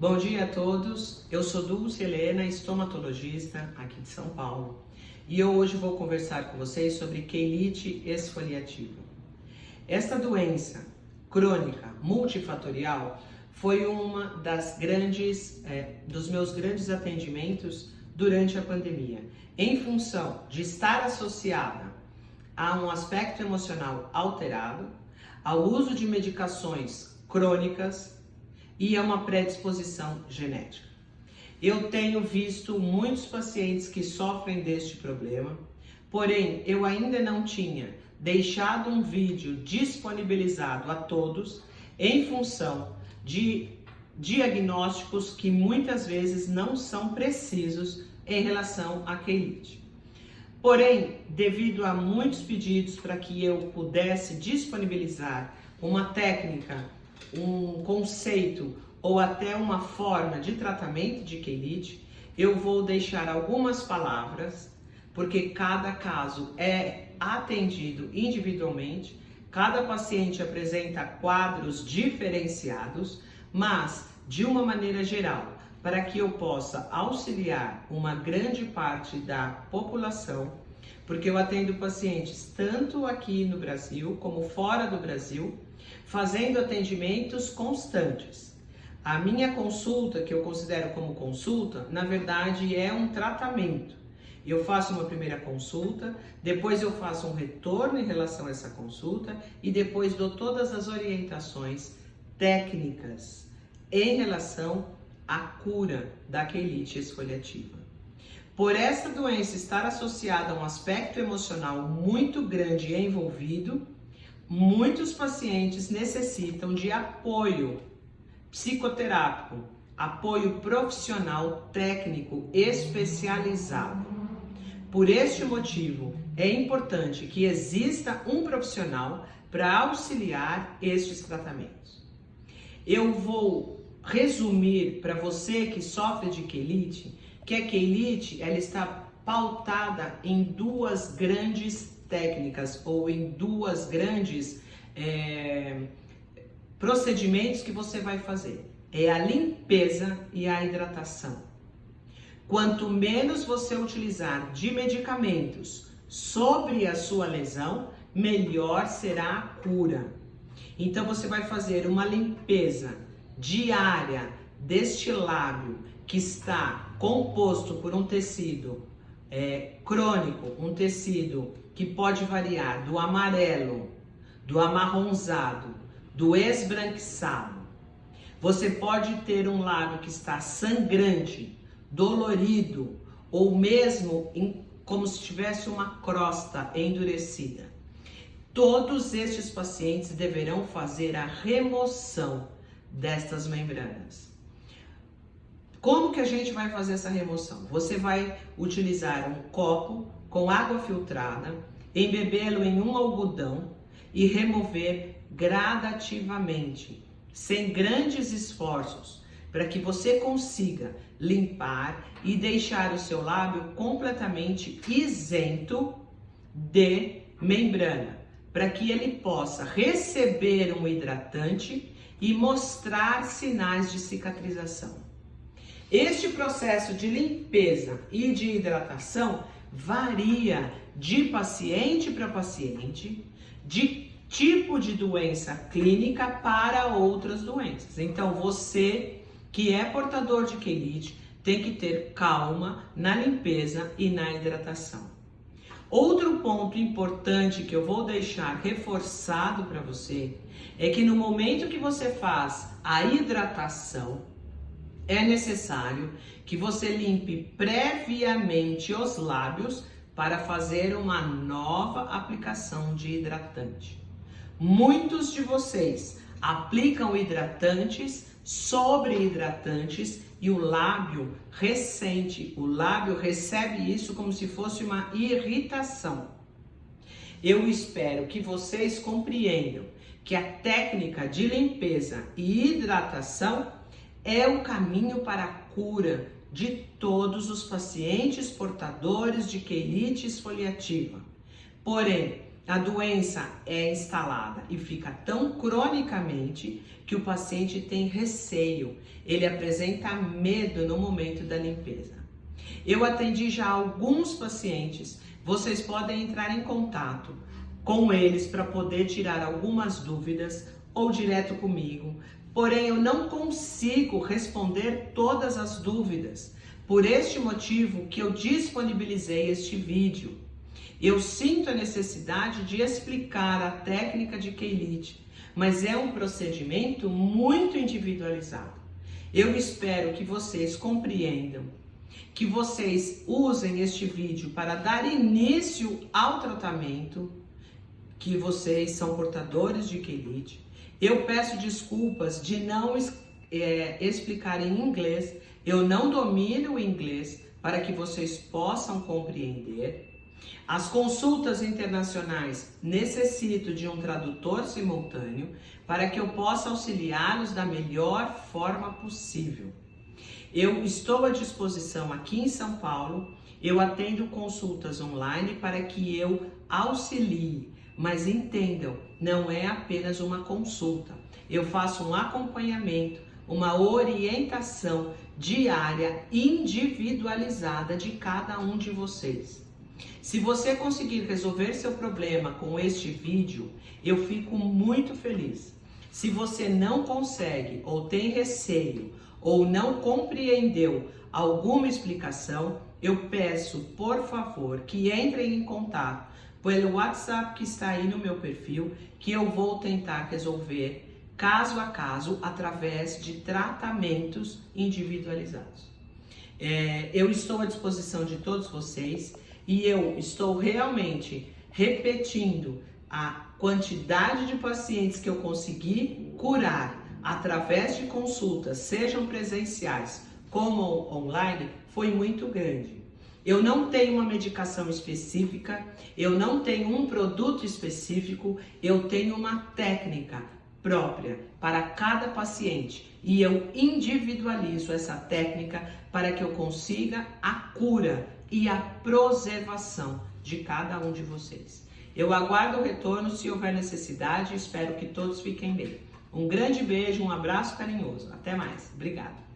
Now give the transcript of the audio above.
Bom dia a todos, eu sou Dulce Helena, estomatologista aqui de São Paulo e eu hoje vou conversar com vocês sobre quelite esfoliativa. Esta doença crônica multifatorial foi uma das grandes, é, dos meus grandes atendimentos durante a pandemia, em função de estar associada a um aspecto emocional alterado, ao uso de medicações crônicas e a uma predisposição genética. Eu tenho visto muitos pacientes que sofrem deste problema, porém eu ainda não tinha deixado um vídeo disponibilizado a todos em função de diagnósticos que muitas vezes não são precisos em relação à quelite. Porém, devido a muitos pedidos para que eu pudesse disponibilizar uma técnica um conceito ou até uma forma de tratamento de quelite, eu vou deixar algumas palavras, porque cada caso é atendido individualmente, cada paciente apresenta quadros diferenciados, mas de uma maneira geral, para que eu possa auxiliar uma grande parte da população, porque eu atendo pacientes tanto aqui no Brasil como fora do Brasil, fazendo atendimentos constantes. A minha consulta, que eu considero como consulta, na verdade é um tratamento. Eu faço uma primeira consulta, depois eu faço um retorno em relação a essa consulta e depois dou todas as orientações técnicas em relação à cura da quelite esfoliativa. Por essa doença estar associada a um aspecto emocional muito grande e envolvido, muitos pacientes necessitam de apoio psicoterápico, apoio profissional técnico especializado. Por este motivo, é importante que exista um profissional para auxiliar estes tratamentos. Eu vou resumir para você que sofre de quelite, que a quelite ela está pautada em duas grandes técnicas ou em duas grandes é, procedimentos que você vai fazer. É a limpeza e a hidratação. Quanto menos você utilizar de medicamentos sobre a sua lesão, melhor será a cura. Então você vai fazer uma limpeza diária deste lábio que está composto por um tecido é, crônico, um tecido que pode variar do amarelo, do amarronzado, do esbranquiçado. Você pode ter um lábio que está sangrante, dolorido ou mesmo em, como se tivesse uma crosta endurecida. Todos estes pacientes deverão fazer a remoção destas membranas. Como que a gente vai fazer essa remoção? Você vai utilizar um copo com água filtrada, embebê-lo em um algodão e remover gradativamente, sem grandes esforços, para que você consiga limpar e deixar o seu lábio completamente isento de membrana, para que ele possa receber um hidratante e mostrar sinais de cicatrização. Este processo de limpeza e de hidratação varia de paciente para paciente, de tipo de doença clínica para outras doenças. Então, você que é portador de quelite tem que ter calma na limpeza e na hidratação. Outro ponto importante que eu vou deixar reforçado para você é que no momento que você faz a hidratação, é necessário que você limpe previamente os lábios para fazer uma nova aplicação de hidratante. Muitos de vocês aplicam hidratantes sobre hidratantes e o lábio ressente, o lábio recebe isso como se fosse uma irritação. Eu espero que vocês compreendam que a técnica de limpeza e hidratação é o caminho para a cura de todos os pacientes portadores de quelite esfoliativa. Porém, a doença é instalada e fica tão cronicamente que o paciente tem receio, ele apresenta medo no momento da limpeza. Eu atendi já alguns pacientes, vocês podem entrar em contato com eles para poder tirar algumas dúvidas ou direto comigo. Porém, eu não consigo responder todas as dúvidas. Por este motivo que eu disponibilizei este vídeo. Eu sinto a necessidade de explicar a técnica de Keylite, mas é um procedimento muito individualizado. Eu espero que vocês compreendam, que vocês usem este vídeo para dar início ao tratamento, que vocês são portadores de Keylite. Eu peço desculpas de não é, explicar em inglês, eu não domino o inglês para que vocês possam compreender. As consultas internacionais necessito de um tradutor simultâneo para que eu possa auxiliá-los da melhor forma possível. Eu estou à disposição aqui em São Paulo, eu atendo consultas online para que eu auxilie, mas entendam, não é apenas uma consulta. Eu faço um acompanhamento, uma orientação diária individualizada de cada um de vocês. Se você conseguir resolver seu problema com este vídeo, eu fico muito feliz. Se você não consegue ou tem receio ou não compreendeu alguma explicação, eu peço, por favor, que entrem em contato pelo WhatsApp que está aí no meu perfil, que eu vou tentar resolver caso a caso através de tratamentos individualizados. É, eu estou à disposição de todos vocês e eu estou realmente repetindo a quantidade de pacientes que eu consegui curar através de consultas, sejam presenciais como online, foi muito grande. Eu não tenho uma medicação específica, eu não tenho um produto específico, eu tenho uma técnica própria para cada paciente e eu individualizo essa técnica para que eu consiga a cura e a preservação de cada um de vocês. Eu aguardo o retorno se houver necessidade e espero que todos fiquem bem. Um grande beijo, um abraço carinhoso. Até mais. Obrigada.